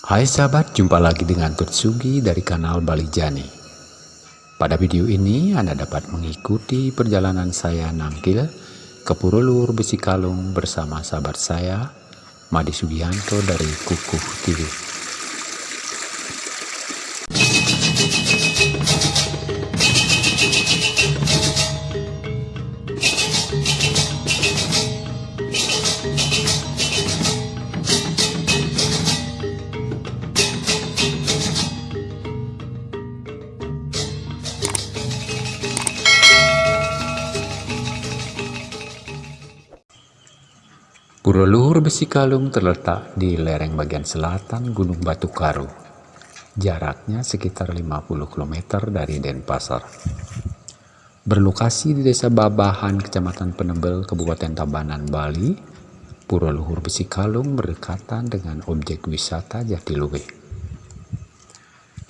Hai sahabat, jumpa lagi dengan Tutsugi dari kanal Bali Jani. Pada video ini Anda dapat mengikuti perjalanan saya nangkil ke Purulur Besi Kalung bersama sahabat saya Madi Sugianto dari Kukuh TV. Pura Luhur Besi Kalung terletak di lereng bagian selatan Gunung Batu Karu. Jaraknya sekitar 50 km dari Denpasar. Berlokasi di Desa Babahan, Kecamatan Penebel, Kabupaten Tabanan, Bali, Pura Luhur Besi Kalung berdekatan dengan objek wisata Jatiluwe.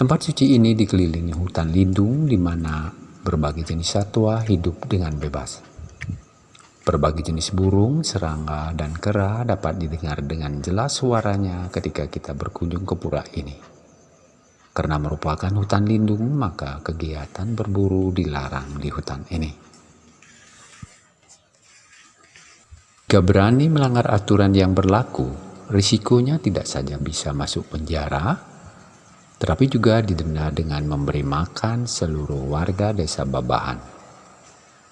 Tempat suci ini dikelilingi hutan lindung di mana berbagai jenis satwa hidup dengan bebas. Berbagai jenis burung, serangga, dan kera dapat didengar dengan jelas suaranya ketika kita berkunjung ke pura ini. Karena merupakan hutan lindung, maka kegiatan berburu dilarang di hutan ini. Jika berani melanggar aturan yang berlaku, risikonya tidak saja bisa masuk penjara, tetapi juga didenda dengan memberi makan seluruh warga desa Babahan.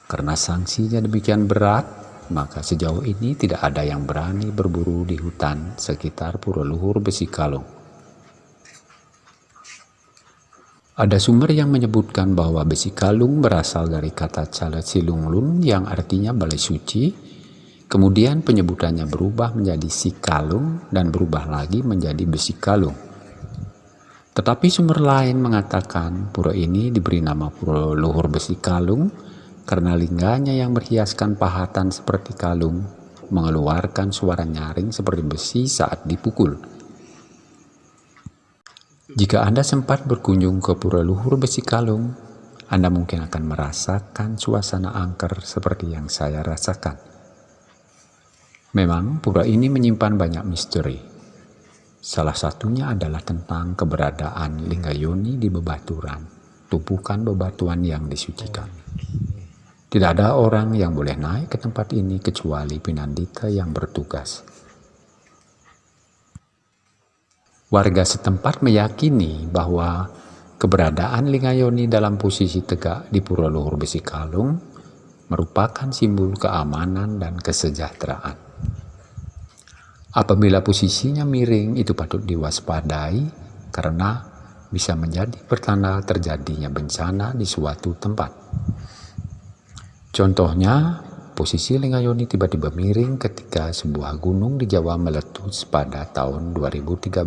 Karena sanksinya demikian berat, maka sejauh ini tidak ada yang berani berburu di hutan sekitar Pura Luhur Besi Kalung. Ada sumber yang menyebutkan bahwa besi kalung berasal dari kata Cala Silunglun yang artinya balai suci, kemudian penyebutannya berubah menjadi si kalung dan berubah lagi menjadi besi kalung. Tetapi sumber lain mengatakan pura ini diberi nama Pura Luhur Besi Kalung karena lingganya yang berhiaskan pahatan seperti kalung mengeluarkan suara nyaring seperti besi saat dipukul. Jika Anda sempat berkunjung ke Pura Luhur Besi Kalung, Anda mungkin akan merasakan suasana angker seperti yang saya rasakan. Memang pura ini menyimpan banyak misteri. Salah satunya adalah tentang keberadaan Linggayoni di bebaturan, tumpukan bebatuan yang disucikan. Tidak ada orang yang boleh naik ke tempat ini kecuali Pinandita yang bertugas. Warga setempat meyakini bahwa keberadaan Lingayoni dalam posisi tegak di Pura Luhur Besi Kalung merupakan simbol keamanan dan kesejahteraan. Apabila posisinya miring itu patut diwaspadai karena bisa menjadi pertanda terjadinya bencana di suatu tempat. Contohnya, posisi Lingayoni tiba-tiba miring ketika sebuah gunung di Jawa meletus pada tahun 2013.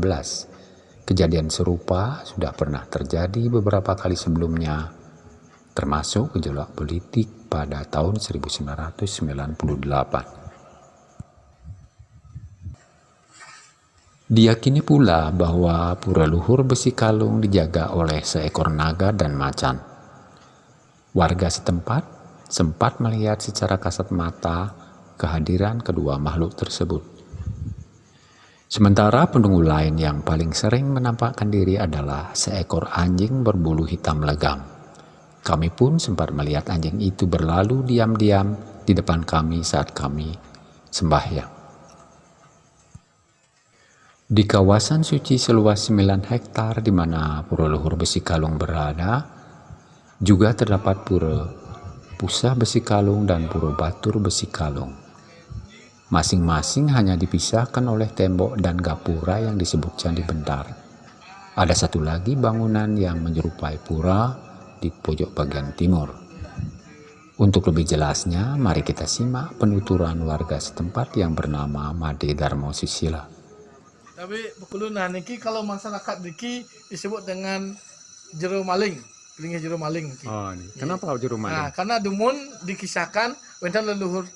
Kejadian serupa sudah pernah terjadi beberapa kali sebelumnya, termasuk gejolak politik pada tahun 1998. Diyakini pula bahwa pura luhur besi kalung dijaga oleh seekor naga dan macan. Warga setempat sempat melihat secara kasat mata kehadiran kedua makhluk tersebut. Sementara penunggu lain yang paling sering menampakkan diri adalah seekor anjing berbulu hitam legam. Kami pun sempat melihat anjing itu berlalu diam-diam di depan kami saat kami sembahyang. Di kawasan suci seluas 9 hektar di mana Pura Luhur Besi Kalung berada, juga terdapat pura Pusah Besi Kalung dan Puro Batur Besi Kalung. Masing-masing hanya dipisahkan oleh tembok dan gapura yang disebut Candi Bentar. Ada satu lagi bangunan yang menyerupai pura di pojok bagian timur. Untuk lebih jelasnya, mari kita simak penuturan warga setempat yang bernama Made Darmo Sisila. Tapi Bekulunan niki kalau masyarakat niki disebut dengan jero maling telinga jero maling. Oh, ini. kenapa kau jero maling? Nah, karena dumun dikisahkan wenten leluhur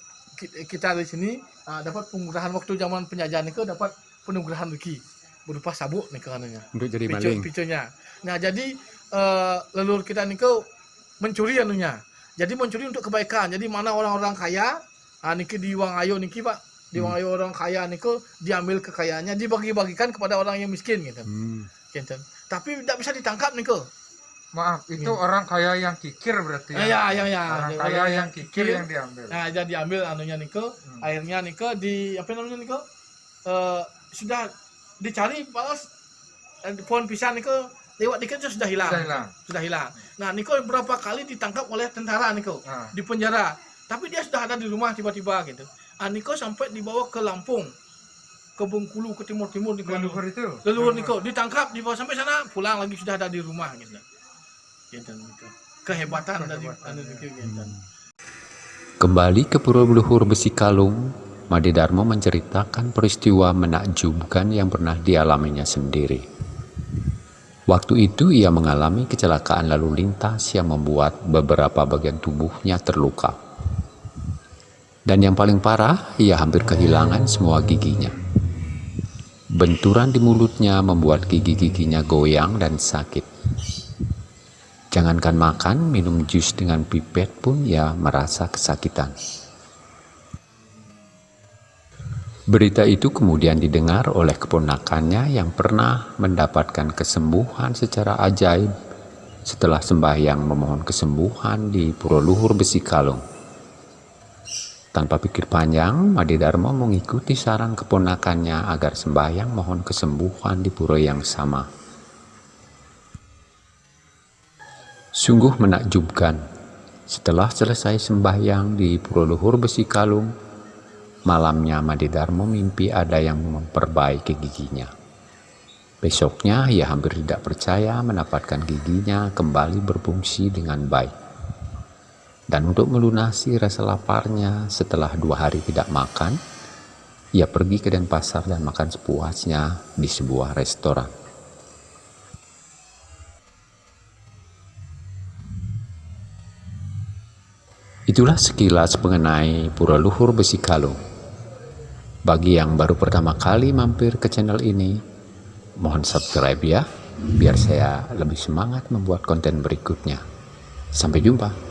kita di sini uh, dapat penggurahan waktu zaman penjajahan itu dapat penggurahan rezeki berupa sabuk nih karenanya. Untuk jadi Picu, maling. Picunya. Nah, jadi uh, leluhur kita niku mencuri anunya. Jadi mencuri untuk kebaikan. Jadi mana orang-orang kaya, ah niki di Wang Ayo niki Pak Diwangkai orang kaya niko diambil kekayaannya dibagi-bagikan kepada orang yang miskin gitu. Hmm. Gitu. Tapi tidak bisa ditangkap niko. Maaf, itu Iya. orang kaya yang kikir berarti Ya, ya, ya, ya. Orang Orang kaya yang yang kikir yang diambil. Nah, jadi diambil anunya niko, Hmm. airnya niko di apa namanya niko? Eh, sudah dicari balas eh, pohon pisang niko lewat dikit itu sudah hilang. Sudah hilang. Sudah hilang. Nah, niko berapa kali ditangkap oleh tentara niko Nah, di penjara. Tapi dia sudah ada di rumah tiba-tiba gitu. Ah, niko sampai dibawa ke Lampung, ke Bengkulu, ke Timur Timur niko. leluhur itu. Leluhur niko ditangkap dibawa sampai sana pulang lagi sudah ada di rumah gitu. Gitu niko. Kehebatan dari anu niko gitu. Kembali ke Pura Leluhur Besi Kalung, Made Darmo menceritakan peristiwa menakjubkan yang pernah dialaminya sendiri. Waktu itu ia mengalami kecelakaan lalu lintas yang membuat beberapa bagian tubuhnya terluka. Dan yang paling parah, ia hampir kehilangan semua giginya. Benturan di mulutnya membuat gigi-giginya goyang dan sakit. Jangankan makan, minum jus dengan pipet pun ia merasa kesakitan. Berita itu kemudian didengar oleh keponakannya yang pernah mendapatkan kesembuhan secara ajaib setelah sembahyang memohon kesembuhan di Pura Luhur Besi Kalung. Tanpa pikir panjang, Made Darmo mengikuti saran keponakannya agar sembahyang mohon kesembuhan di pura yang sama. Sungguh menakjubkan. Setelah selesai sembahyang di Pura Luhur Besi Kalung, malamnya Made Darmo mimpi ada yang memperbaiki giginya. Besoknya ia hampir tidak percaya mendapatkan giginya kembali berfungsi dengan baik. Dan untuk melunasi rasa laparnya setelah dua hari tidak makan, ia pergi ke Denpasar dan makan sepuasnya di sebuah restoran. Itulah sekilas mengenai Pura Luhur Besi Kalung. Bagi yang baru pertama kali mampir ke channel ini, mohon subscribe ya, biar saya lebih semangat membuat konten berikutnya. Sampai jumpa.